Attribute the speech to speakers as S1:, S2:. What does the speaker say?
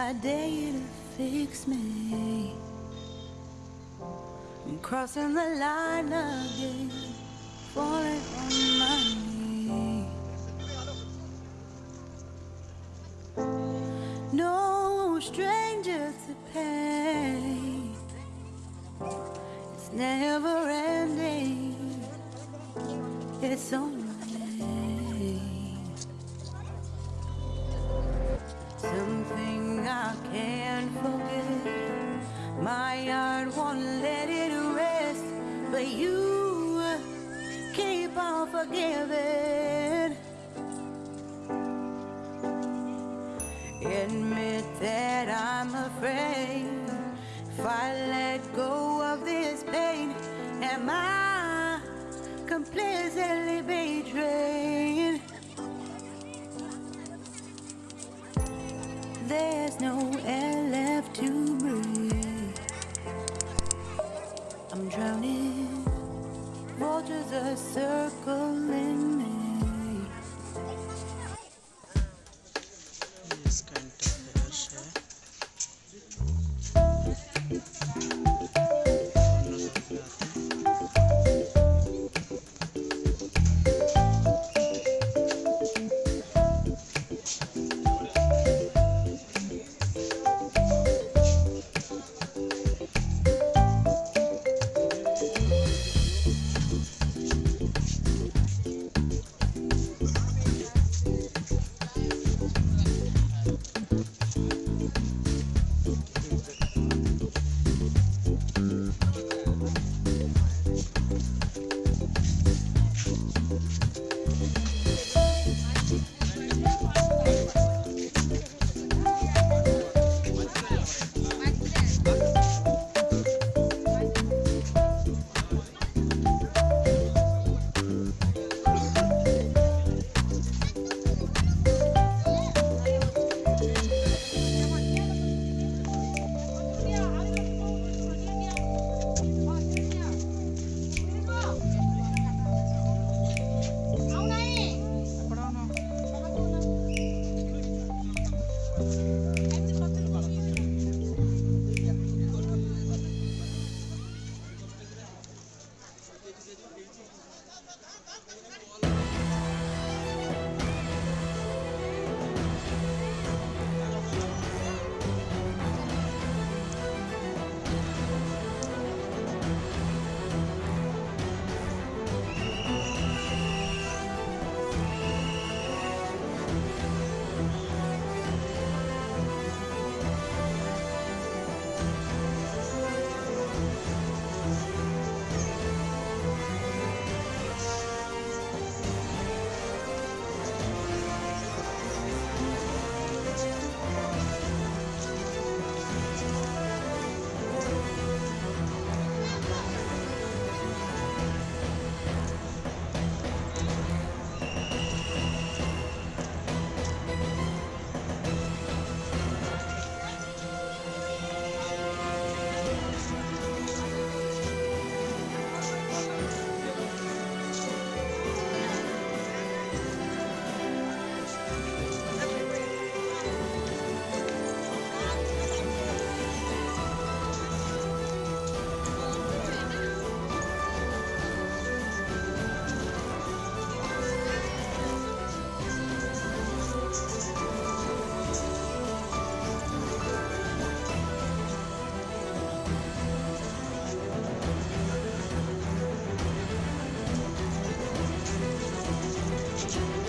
S1: I dare you to fix me. I'm crossing the line again, falling on my knees. No stranger to pain. It's never ending. It's only forgiving. Admit that I'm afraid if I let go of this pain, am I completely betrayed? There's no air
S2: question.